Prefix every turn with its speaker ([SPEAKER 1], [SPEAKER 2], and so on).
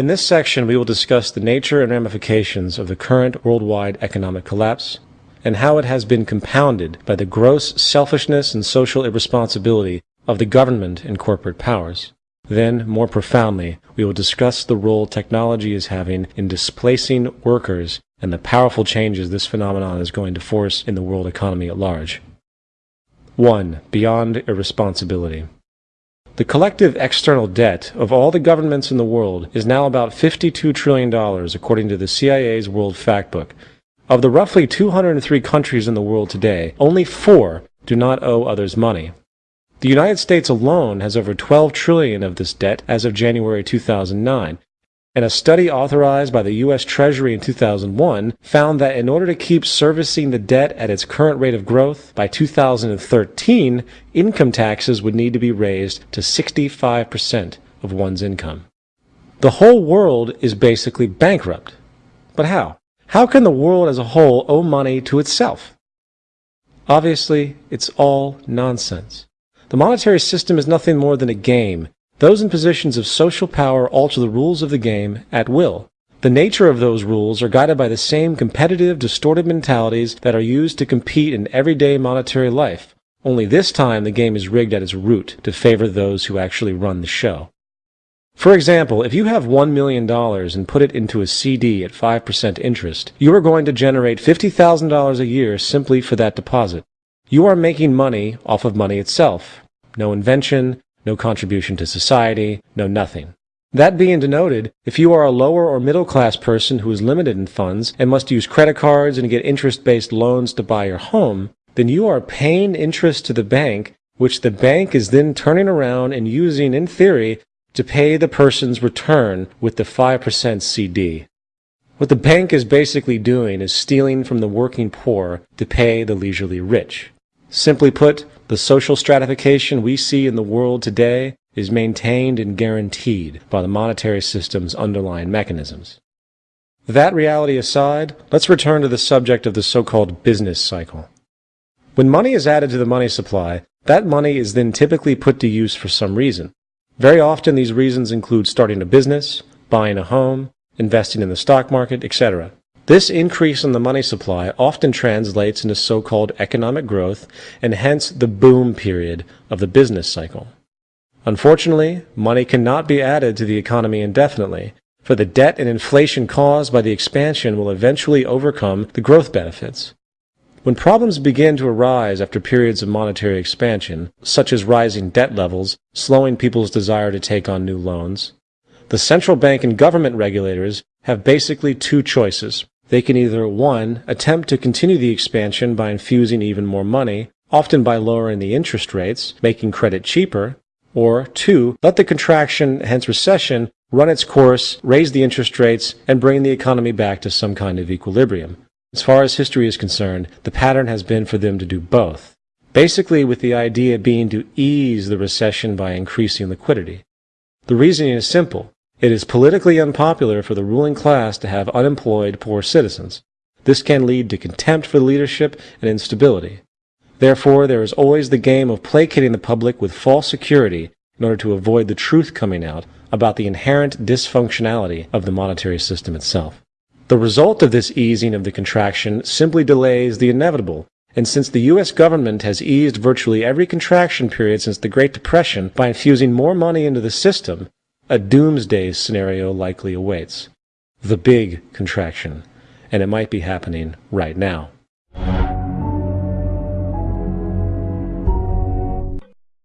[SPEAKER 1] In this section, we will discuss the nature and ramifications of the current worldwide economic collapse and how it has been compounded by the gross selfishness and social irresponsibility of the government and corporate powers. Then, more profoundly, we will discuss the role technology is having in displacing workers and the powerful changes this phenomenon is going to force in the world economy at large. 1. Beyond irresponsibility. The collective external debt of all the governments in the world is now about $52 trillion, according to the CIA's World Factbook. Of the roughly 203 countries in the world today, only four do not owe others money. The United States alone has over 12 trillion of this debt as of January 2009, and a study authorized by the U.S. Treasury in 2001 found that in order to keep servicing the debt at its current rate of growth, by 2013, income taxes would need to be raised to 65% of one's income. The whole world is basically bankrupt. But how? How can the world as a whole owe money to itself? Obviously, it's all nonsense. The monetary system is nothing more than a game. Those in positions of social power alter the rules of the game at will. The nature of those rules are guided by the same competitive, distorted mentalities that are used to compete in everyday monetary life. Only this time the game is rigged at its root to favor those who actually run the show. For example, if you have $1 million and put it into a CD at 5% interest, you are going to generate $50,000 a year simply for that deposit. You are making money off of money itself. No invention, no contribution to society, no nothing. That being denoted, if you are a lower or middle class person who is limited in funds and must use credit cards and get interest based loans to buy your home, then you are paying interest to the bank, which the bank is then turning around and using in theory to pay the person's return with the 5% CD. What the bank is basically doing is stealing from the working poor to pay the leisurely rich. Simply put, the social stratification we see in the world today is maintained and guaranteed by the monetary system's underlying mechanisms. That reality aside, let's return to the subject of the so-called business cycle. When money is added to the money supply, that money is then typically put to use for some reason. Very often these reasons include starting a business, buying a home, investing in the stock market, etc. This increase in the money supply often translates into so-called economic growth and hence the boom period of the business cycle. Unfortunately, money cannot be added to the economy indefinitely, for the debt and inflation caused by the expansion will eventually overcome the growth benefits. When problems begin to arise after periods of monetary expansion, such as rising debt levels, slowing people's desire to take on new loans, the central bank and government regulators have basically two choices. They can either 1. attempt to continue the expansion by infusing even more money, often by lowering the interest rates, making credit cheaper, or 2. let the contraction, hence recession, run its course, raise the interest rates, and bring the economy back to some kind of equilibrium. As far as history is concerned, the pattern has been for them to do both. Basically with the idea being to ease the recession by increasing liquidity. The reasoning is simple. It is politically unpopular for the ruling class to have unemployed poor citizens. This can lead to contempt for the leadership and instability. Therefore, there is always the game of placating the public with false security in order to avoid the truth coming out about the inherent dysfunctionality of the monetary system itself. The result of this easing of the contraction simply delays the inevitable, and since the U.S. government has eased virtually every contraction period since the Great Depression by infusing more money into the system, a doomsday scenario likely awaits. The big contraction. And it might be happening right now.